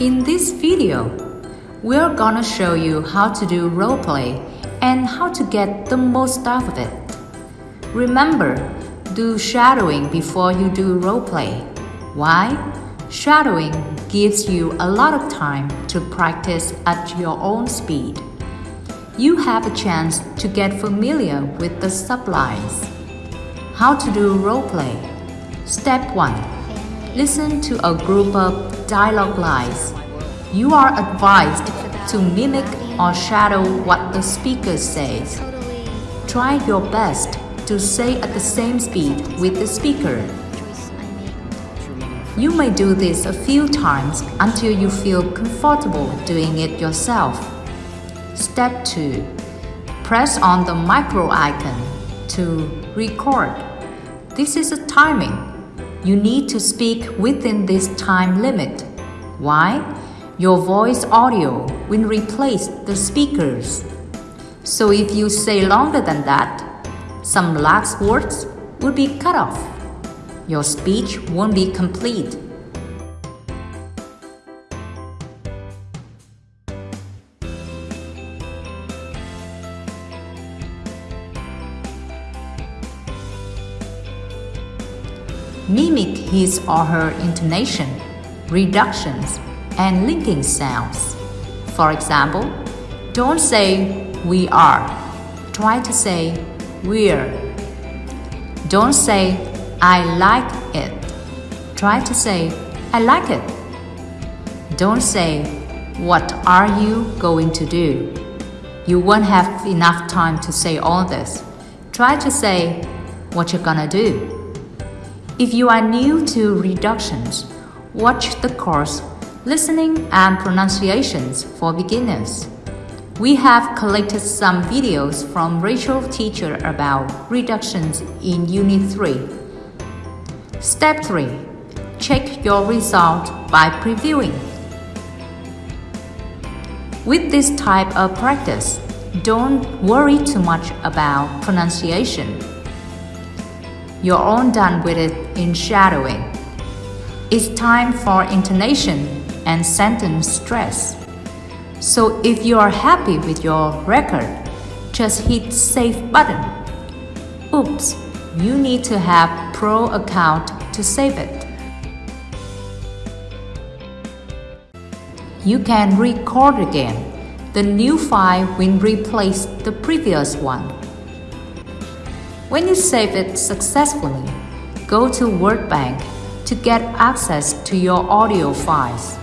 In this video, we're gonna show you how to do roleplay and how to get the most out of it. Remember, do shadowing before you do roleplay. Why? Shadowing gives you a lot of time to practice at your own speed. You have a chance to get familiar with the sublines. How to do roleplay. Step 1. Listen to a group of dialogue lines. You are advised to mimic or shadow what the speaker says. Try your best to say at the same speed with the speaker. You may do this a few times until you feel comfortable doing it yourself. Step 2. Press on the micro icon to record. This is a timing. You need to speak within this time limit. Why? Your voice audio will replace the speakers. So if you say longer than that, some last words will be cut off. Your speech won't be complete. Mimic his or her intonation, reductions, and linking sounds. For example, don't say we are. Try to say we're. Don't say I like it. Try to say I like it. Don't say what are you going to do? You won't have enough time to say all this. Try to say what you're gonna do. If you are new to reductions, watch the course Listening and Pronunciations for Beginners. We have collected some videos from Rachel teacher about reductions in Unit 3. Step 3. Check your result by previewing. With this type of practice, don't worry too much about pronunciation you're all done with it in shadowing. It's time for intonation and sentence stress. So if you are happy with your record, just hit save button. Oops, you need to have pro account to save it. You can record again. The new file will replace the previous one. When you save it successfully, go to WordBank to get access to your audio files.